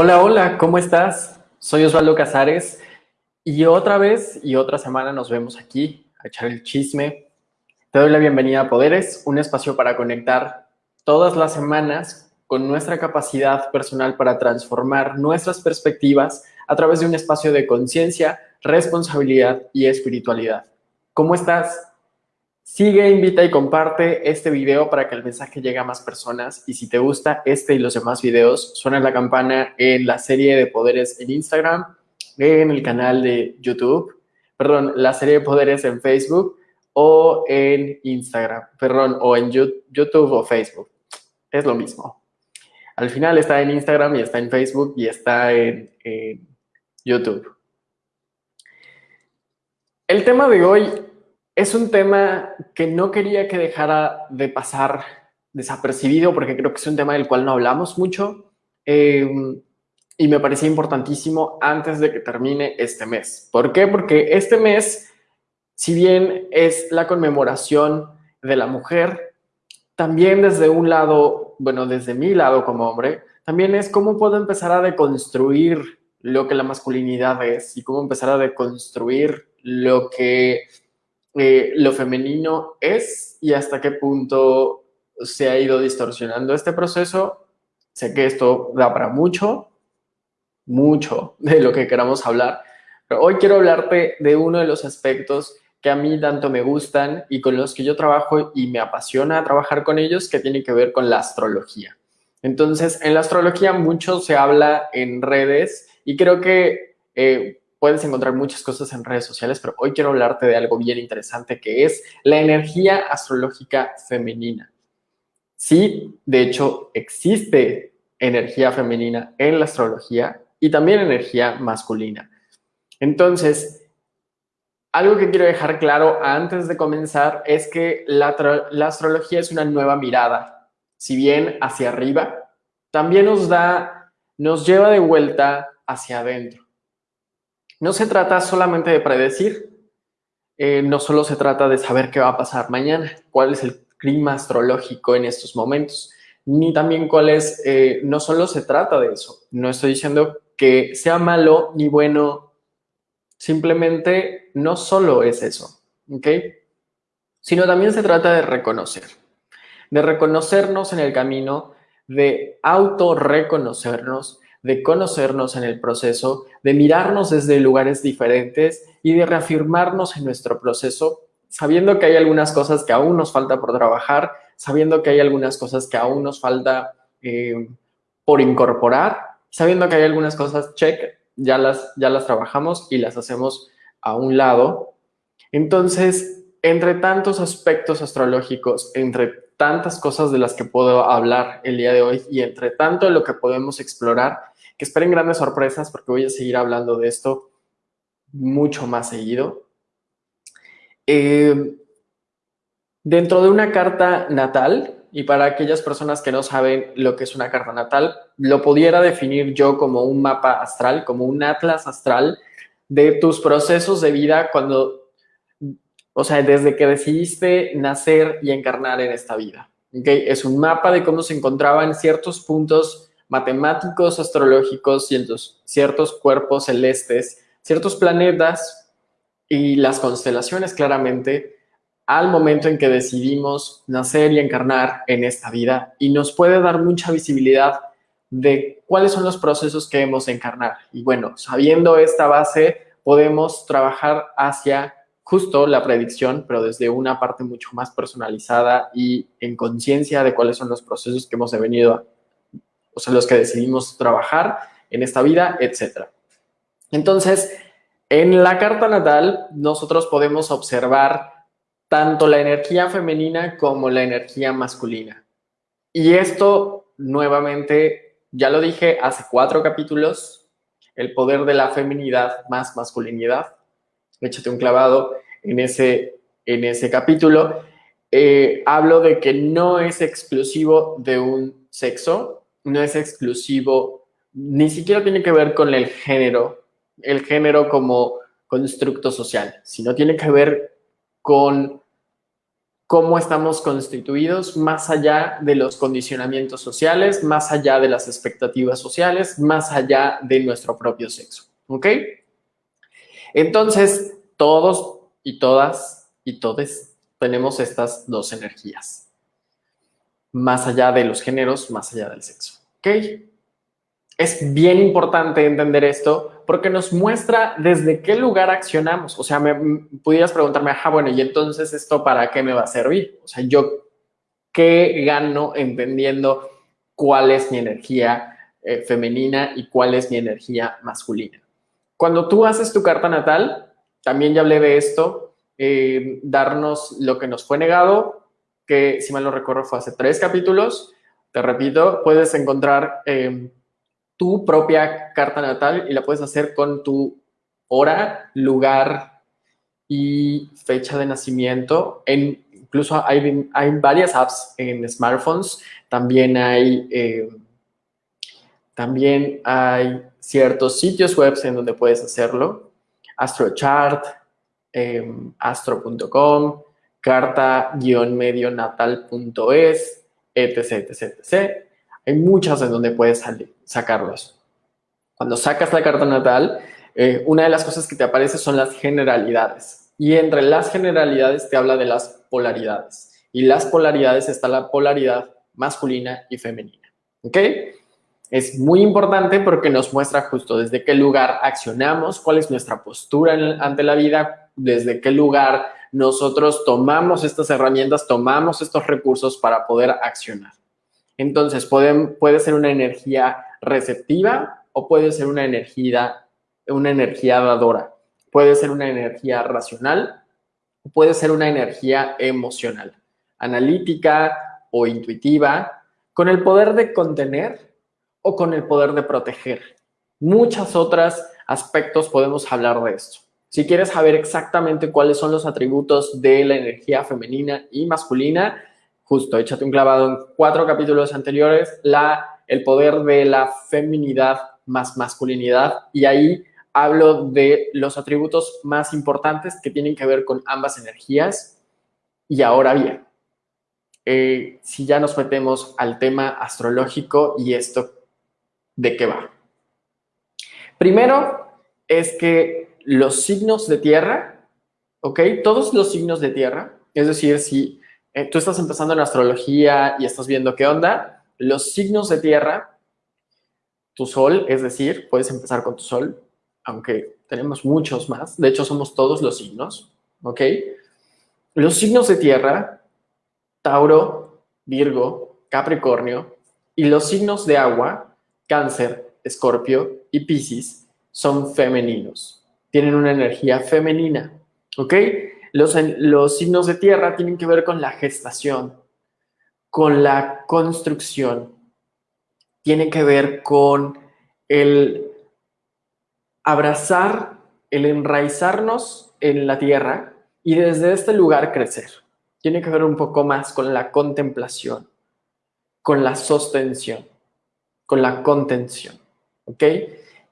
Hola, hola, ¿cómo estás? Soy Osvaldo Casares y otra vez y otra semana nos vemos aquí a echar el chisme. Te doy la bienvenida a Poderes, un espacio para conectar todas las semanas con nuestra capacidad personal para transformar nuestras perspectivas a través de un espacio de conciencia, responsabilidad y espiritualidad. ¿Cómo estás? Sigue, invita y comparte este video para que el mensaje llegue a más personas. Y si te gusta este y los demás videos, suena la campana en la serie de poderes en Instagram, en el canal de YouTube, perdón, la serie de poderes en Facebook o en Instagram, perdón, o en YouTube o Facebook. Es lo mismo. Al final está en Instagram y está en Facebook y está en, en YouTube. El tema de hoy es un tema que no quería que dejara de pasar desapercibido porque creo que es un tema del cual no hablamos mucho em, y me parecía importantísimo antes de que termine este mes. ¿Por qué? Porque este mes, si bien es la conmemoración de la mujer, también desde un lado, bueno, desde mi lado como hombre, también es cómo puedo empezar a deconstruir lo que la masculinidad es y cómo empezar a deconstruir lo que eh, lo femenino es y hasta qué punto se ha ido distorsionando este proceso. Sé que esto da para mucho, mucho de lo que queramos hablar, pero hoy quiero hablarte de uno de los aspectos que a mí tanto me gustan y con los que yo trabajo y me apasiona trabajar con ellos, que tiene que ver con la astrología. Entonces, en la astrología mucho se habla en redes y creo que eh, puedes encontrar muchas cosas en redes sociales, pero hoy quiero hablarte de algo bien interesante que es la energía astrológica femenina. Sí, de hecho, existe energía femenina en la astrología y también energía masculina. Entonces, algo que quiero dejar claro antes de comenzar es que la, la astrología es una nueva mirada. Si bien hacia arriba, también nos da, nos lleva de vuelta hacia adentro. No se trata solamente de predecir, eh, no solo se trata de saber qué va a pasar mañana, cuál es el clima astrológico en estos momentos, ni también cuál es, eh, no solo se trata de eso, no estoy diciendo que sea malo ni bueno, simplemente no solo es eso, ¿ok? Sino también se trata de reconocer, de reconocernos en el camino, de autorreconocernos, de conocernos en el proceso, de mirarnos desde lugares diferentes y de reafirmarnos en nuestro proceso, sabiendo que hay algunas cosas que aún nos falta por trabajar, sabiendo que hay algunas cosas que aún nos falta eh, por incorporar, sabiendo que hay algunas cosas, check, ya las, ya las trabajamos y las hacemos a un lado. Entonces, entre tantos aspectos astrológicos, entre tantas cosas de las que puedo hablar el día de hoy y entre tanto de lo que podemos explorar, que esperen grandes sorpresas porque voy a seguir hablando de esto mucho más seguido. Eh, dentro de una carta natal, y para aquellas personas que no saben lo que es una carta natal, lo pudiera definir yo como un mapa astral, como un atlas astral de tus procesos de vida cuando, o sea, desde que decidiste nacer y encarnar en esta vida. ¿okay? Es un mapa de cómo se encontraban ciertos puntos matemáticos, astrológicos, ciertos, ciertos cuerpos celestes, ciertos planetas y las constelaciones claramente al momento en que decidimos nacer y encarnar en esta vida y nos puede dar mucha visibilidad de cuáles son los procesos que debemos encarnar. Y bueno, sabiendo esta base, podemos trabajar hacia justo la predicción, pero desde una parte mucho más personalizada y en conciencia de cuáles son los procesos que hemos venido o sea, los que decidimos trabajar en esta vida, etc. Entonces, en la carta natal, nosotros podemos observar tanto la energía femenina como la energía masculina. Y esto, nuevamente, ya lo dije hace cuatro capítulos, el poder de la feminidad más masculinidad. Échate un clavado en ese, en ese capítulo. Eh, hablo de que no es exclusivo de un sexo, no es exclusivo, ni siquiera tiene que ver con el género, el género como constructo social, sino tiene que ver con cómo estamos constituidos más allá de los condicionamientos sociales, más allá de las expectativas sociales, más allá de nuestro propio sexo. ¿Ok? Entonces, todos y todas y todes tenemos estas dos energías. Más allá de los géneros, más allá del sexo. ¿Ok? Es bien importante entender esto porque nos muestra desde qué lugar accionamos. O sea, me pudieras preguntarme, ajá, bueno, y entonces esto para qué me va a servir? O sea, yo qué gano entendiendo cuál es mi energía eh, femenina y cuál es mi energía masculina. Cuando tú haces tu carta natal, también ya hablé de esto, eh, darnos lo que nos fue negado, que si mal no recuerdo fue hace tres capítulos. Te repito, puedes encontrar eh, tu propia carta natal y la puedes hacer con tu hora, lugar y fecha de nacimiento. En, incluso hay, varias apps en smartphones. También hay, eh, también hay ciertos sitios web en donde puedes hacerlo. AstroChart, eh, astro.com, carta-medionatal.es, etc, etc, etc. Hay muchas en donde puedes sacarlos. Cuando sacas la carta natal, eh, una de las cosas que te aparece son las generalidades. Y entre las generalidades te habla de las polaridades. Y las polaridades está la polaridad masculina y femenina. ¿Ok? Es muy importante porque nos muestra justo desde qué lugar accionamos, cuál es nuestra postura ante la vida, desde qué lugar nosotros tomamos estas herramientas, tomamos estos recursos para poder accionar. Entonces, puede ser una energía receptiva o puede ser una energía, una energía dadora. Puede ser una energía racional puede ser una energía emocional, analítica o intuitiva, con el poder de contener o con el poder de proteger. Muchos otros aspectos podemos hablar de esto. Si quieres saber exactamente cuáles son los atributos de la energía femenina y masculina, justo, échate un clavado en cuatro capítulos anteriores, la, el poder de la feminidad más masculinidad, y ahí hablo de los atributos más importantes que tienen que ver con ambas energías. Y ahora bien, eh, si ya nos metemos al tema astrológico y esto, ¿de qué va? Primero es que los signos de tierra, ¿ok? Todos los signos de tierra, es decir, si eh, tú estás empezando en astrología y estás viendo qué onda, los signos de tierra, tu sol, es decir, puedes empezar con tu sol, aunque tenemos muchos más, de hecho somos todos los signos, ¿ok? Los signos de tierra, Tauro, Virgo, Capricornio, y los signos de agua, Cáncer, Escorpio y Piscis, son femeninos, tienen una energía femenina, ¿ok? Los, signos de tierra tienen que ver con la gestación, con la construcción, tiene que ver con el abrazar, el enraizarnos en la tierra y desde este lugar crecer. Tiene que ver un poco más con la contemplación, con la sostención, con la contención. ¿Ok?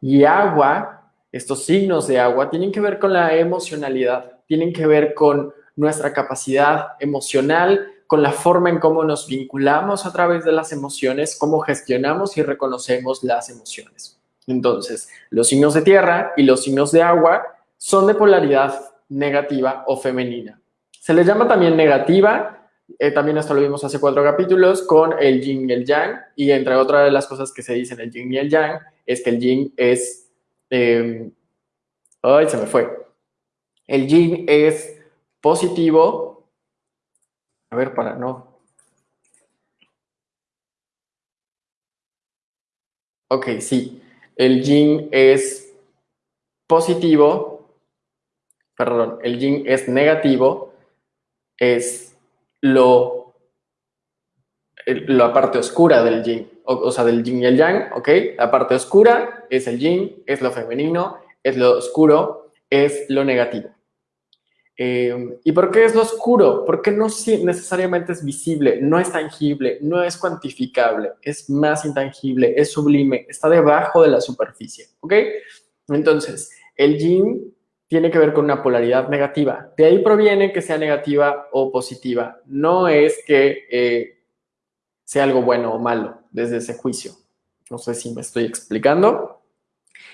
Y agua, estos signos de agua, tienen que ver con la emocionalidad, tienen que ver con nuestra capacidad emocional, con la forma en cómo nos vinculamos a través de las emociones, cómo gestionamos y reconocemos las emociones. Entonces, los signos de tierra y los signos de agua son de polaridad negativa o femenina. Se les llama también negativa, eh, también esto lo vimos hace cuatro capítulos, con el yin y el yang, y entre otras de las cosas que se dicen el yin y el yang, es que el yin es... Eh, ay, se me fue. El yin es positivo. A ver, para no. Ok, sí. El yin es positivo. Perdón, el yin es negativo. Es lo, la parte oscura del yin. O, o sea, del yin y el yang, ¿ok? La parte oscura es el yin, es lo femenino, es lo oscuro, es lo negativo. Eh, ¿Y por qué es lo oscuro? Porque no necesariamente es visible, no es tangible, no es cuantificable, es más intangible, es sublime, está debajo de la superficie, ¿ok? Entonces, el yin tiene que ver con una polaridad negativa. De ahí proviene que sea negativa o positiva. No es que eh, sea algo bueno o malo desde ese juicio. No sé si me estoy explicando.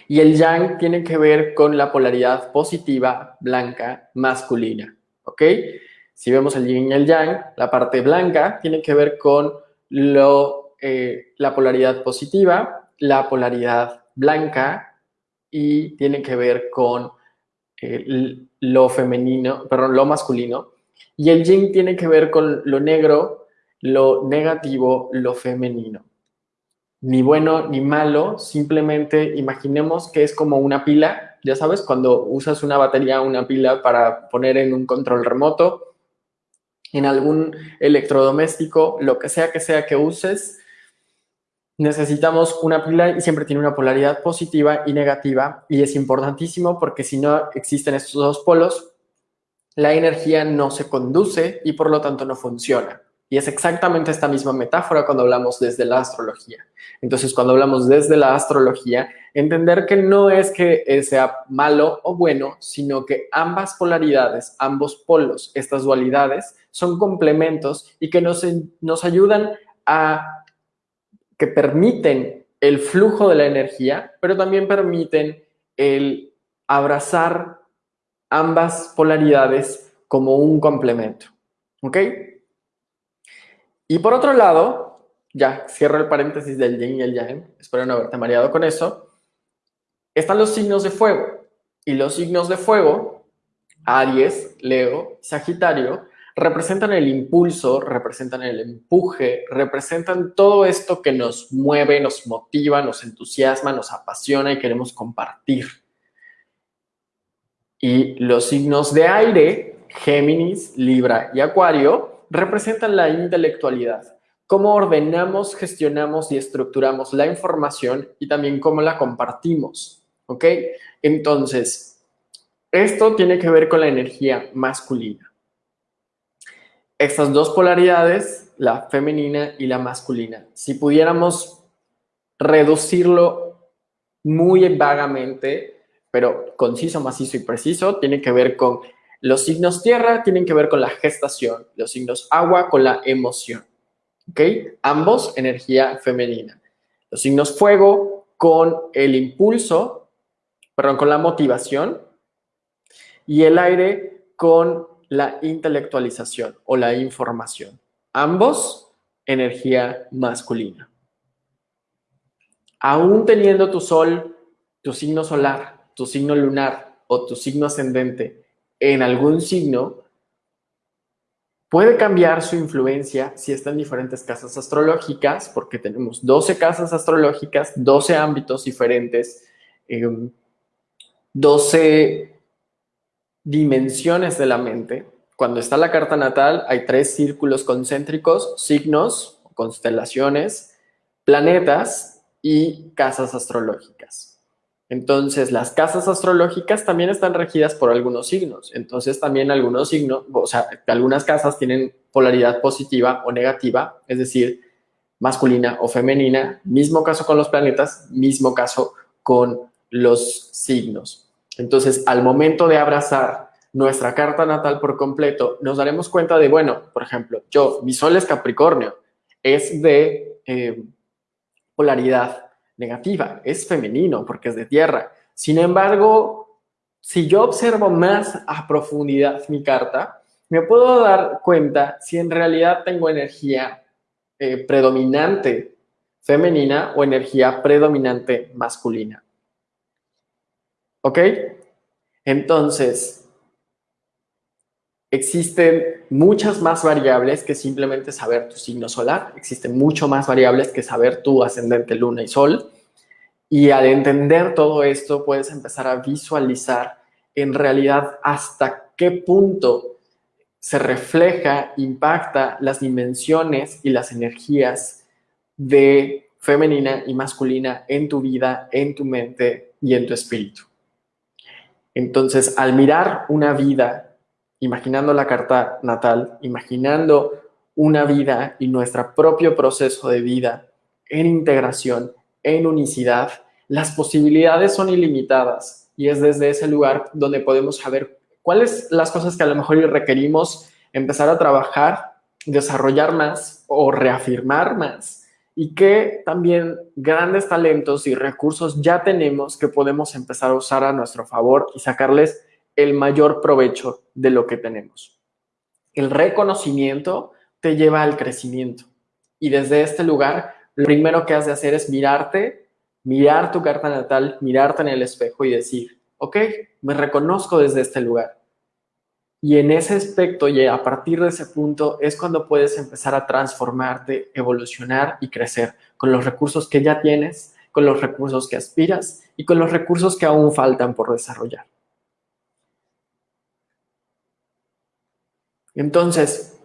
Y el yang tiene que ver con la polaridad positiva, blanca, masculina. ¿Ok? Si vemos el yin y el yang, la parte blanca tiene que ver con lo, eh, la polaridad positiva, la polaridad blanca y tiene que ver con lo femenino, perdón, lo masculino. Y el yin tiene que ver con lo negro, lo negativo, lo femenino. Ni bueno ni malo, simplemente imaginemos que es como una pila, ya sabes, cuando usas una batería, una pila para poner en un control remoto, en algún electrodoméstico, lo que sea que sea que uses, necesitamos una pila y siempre tiene una polaridad positiva y negativa y es importantísimo porque si no existen estos dos polos, la energía no se conduce y por lo tanto no funciona. Y es exactamente esta misma metáfora cuando hablamos desde la astrología. Entonces, cuando hablamos desde la astrología, entender que no es que sea malo o bueno, sino que ambas polaridades, ambos polos, estas dualidades, son complementos y que nos, nos ayudan a, que permiten el flujo de la energía, pero también permiten el abrazar ambas polaridades como un complemento. ¿Ok? Y por otro lado, ya cierro el paréntesis del yin y el yang, espero no haberte mareado con eso, están los signos de fuego. Y los signos de fuego, Aries, Leo, Sagitario, representan el impulso, representan el empuje, representan todo esto que nos mueve, nos motiva, nos entusiasma, nos apasiona y queremos compartir. Y los signos de aire, Géminis, Libra y Acuario, representan la intelectualidad, cómo ordenamos, gestionamos y estructuramos la información y también cómo la compartimos, ¿ok? Entonces, esto tiene que ver con la energía masculina. Estas dos polaridades, la femenina y la masculina, si pudiéramos reducirlo muy vagamente, pero conciso, macizo y preciso, tiene que ver con los signos tierra tienen que ver con la gestación, los signos agua con la emoción. ¿Ok? Ambos energía femenina. Los signos fuego con el impulso, perdón, con la motivación y el aire con la intelectualización o la información. Ambos energía masculina. Aún teniendo tu sol, tu signo solar, tu signo lunar o tu signo ascendente en algún signo, puede cambiar su influencia si está en diferentes casas astrológicas, porque tenemos 12 casas astrológicas, 12 ámbitos diferentes, 12 em, dimensiones de la mente. Cuando está la carta natal, hay tres círculos concéntricos, signos, constelaciones, planetas y casas astrológicas. Entonces, las casas astrológicas también están regidas por algunos signos. Entonces, también algunos signos, o sea, algunas casas tienen polaridad positiva o negativa, es decir, masculina o femenina. Mismo caso con los planetas, mismo caso con los signos. Entonces, al momento de abrazar nuestra carta natal por completo, nos daremos cuenta de, bueno, por ejemplo, yo, mi sol es Capricornio, es de eh, polaridad negativa, es femenino porque es de tierra. Sin embargo, si yo observo más a profundidad mi carta, me puedo dar cuenta si en realidad tengo energía eh, predominante femenina o energía predominante masculina. ¿Ok? Entonces, Existen muchas más variables que simplemente saber tu signo solar. Existen mucho más variables que saber tu ascendente, luna y sol. Y al entender todo esto, puedes empezar a visualizar en realidad hasta qué punto se refleja, impacta las dimensiones y las energías de femenina y masculina en tu vida, en tu mente y en tu espíritu. Entonces, al mirar una vida imaginando la carta natal, imaginando una vida y nuestro propio proceso de vida en integración, en unicidad, las posibilidades son ilimitadas. Y es desde ese lugar donde podemos saber cuáles las cosas que a lo mejor requerimos empezar a trabajar, desarrollar más o reafirmar más y que también grandes talentos y recursos ya tenemos que podemos empezar a usar a nuestro favor y sacarles el mayor provecho de lo que tenemos. El reconocimiento te lleva al crecimiento y desde este lugar lo primero que has de hacer es mirarte, mirar tu carta natal, mirarte en el espejo y decir, ok, me reconozco desde este lugar. Y en ese aspecto y a partir de ese punto es cuando puedes empezar a transformarte, evolucionar y crecer con los recursos que ya tienes, con los recursos que aspiras y con los recursos que aún faltan por desarrollar. Entonces,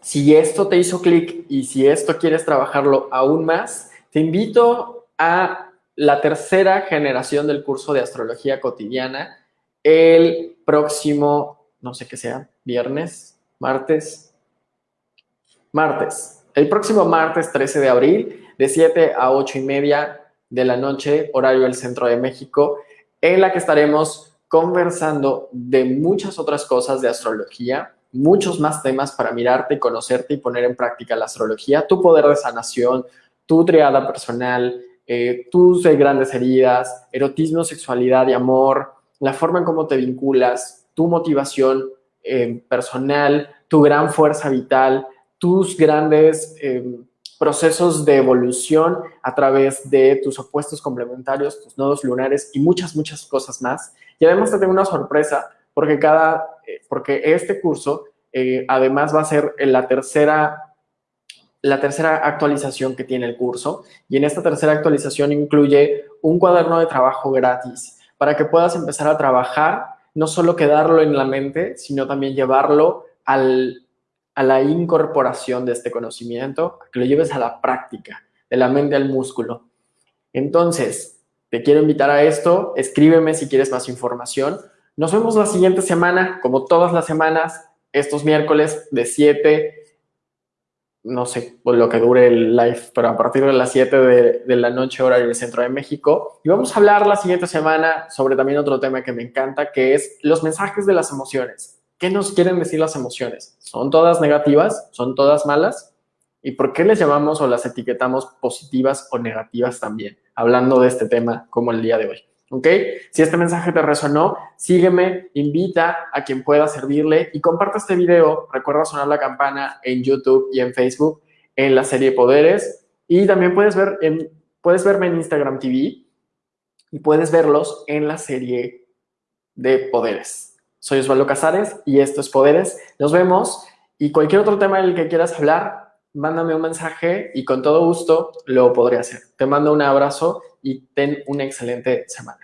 si esto te hizo clic y si esto quieres trabajarlo aún más, te invito a la tercera generación del curso de astrología cotidiana el próximo no sé qué sea, viernes, martes, martes. El próximo martes 13 de abril, de 7 a 8 y media de la noche, horario del Centro de México, en la que estaremos conversando de muchas otras cosas de astrología, muchos más temas para mirarte, conocerte y poner en práctica la astrología, tu poder de sanación, tu triada personal, eh, tus grandes heridas, erotismo, sexualidad y amor, la forma en cómo te vinculas, tu motivación eh, personal, tu gran fuerza vital, tus grandes eh, procesos de evolución a través de tus opuestos complementarios, tus nodos lunares y muchas, muchas cosas más. Y además te tengo una sorpresa porque, cada, eh, porque este curso además va a ser la tercera, la tercera actualización que tiene el curso y en esta tercera actualización incluye un cuaderno de trabajo gratis para que puedas empezar a trabajar no solo quedarlo en la mente, sino también llevarlo a la incorporación de este conocimiento, que lo lleves a la práctica, de la mente al músculo. Entonces, te quiero invitar a esto, escríbeme si quieres más información. Nos vemos la siguiente semana, como todas las semanas, estos miércoles de 7 no sé por lo que dure el live, pero a partir de las 7 de, la noche hora del centro de México. Y vamos a hablar la siguiente semana sobre también otro tema que me encanta, que es los mensajes de las emociones. ¿Qué nos quieren decir las emociones? ¿Son todas negativas? ¿Son todas malas? ¿Y por qué les llamamos o las etiquetamos positivas o negativas también? Hablando de este tema como el día de hoy. ¿Ok? Si este mensaje te resonó, sígueme, invita a quien pueda servirle y comparte este video. Recuerda sonar la campana en YouTube y en Facebook en la serie Poderes. Y también puedes, ver en, puedes verme en Instagram TV y puedes verlos en la serie de Poderes. Soy Osvaldo Casares y esto es Poderes. Nos vemos y cualquier otro tema en el que quieras hablar, mándame un mensaje y con todo gusto lo podré hacer. Te mando un abrazo y ten una excelente semana.